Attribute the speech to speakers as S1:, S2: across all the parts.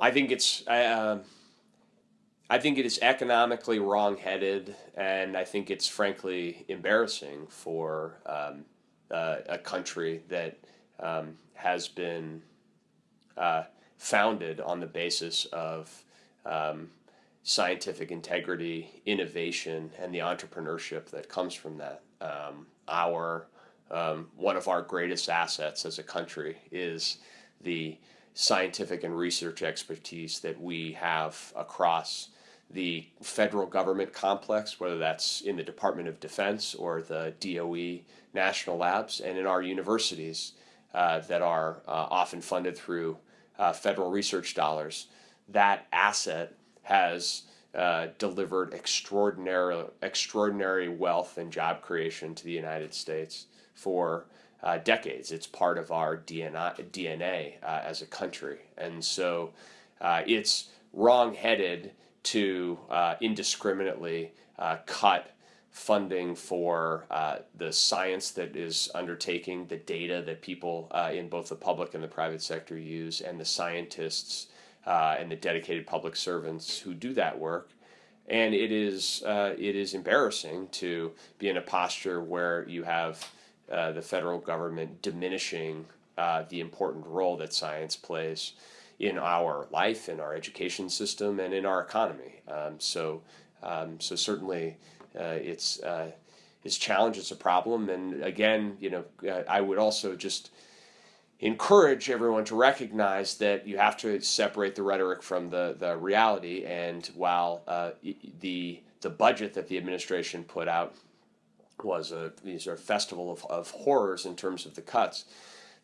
S1: I think it's uh, I think it is economically wrongheaded, and I think it's frankly embarrassing for um, uh, a country that um, has been uh, founded on the basis of um, scientific integrity, innovation, and the entrepreneurship that comes from that. Um, our um, one of our greatest assets as a country is the scientific and research expertise that we have across the federal government complex, whether that's in the Department of Defense or the DOE national labs, and in our universities uh, that are uh, often funded through uh, federal research dollars. That asset has uh, delivered extraordinary, extraordinary wealth and job creation to the United States for uh, decades. It's part of our DNA, DNA uh, as a country. And so uh, it's wrong-headed to uh, indiscriminately uh, cut funding for uh, the science that is undertaking, the data that people in both the public and the private sector use, and the scientists and the dedicated public servants who do that work and it is uh, it is embarrassing to be in a posture where you have uh, the federal government diminishing uh, the important role that science plays in our life, in our education system, and in our economy. Um, so, um, so certainly, uh, it's uh, it's challenge. It's a problem, and again, you know, uh, I would also just encourage everyone to recognize that you have to separate the rhetoric from the, the reality. And while uh, the the budget that the administration put out was a sort of festival of, of horrors in terms of the cuts.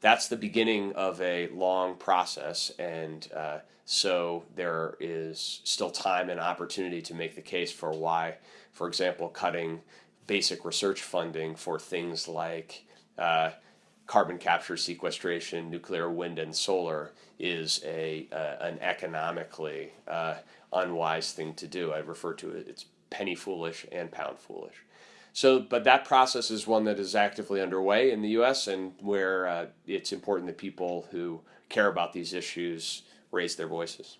S1: That's the beginning of a long process, and uh, so there is still time and opportunity to make the case for why, for example, cutting basic research funding for things like uh, carbon capture, sequestration, nuclear, wind, and solar is a uh, an economically uh, unwise thing to do. I refer to it; it's penny foolish and pound foolish. So, but that process is one that is actively underway in the U.S. and where uh, it's important that people who care about these issues raise their voices.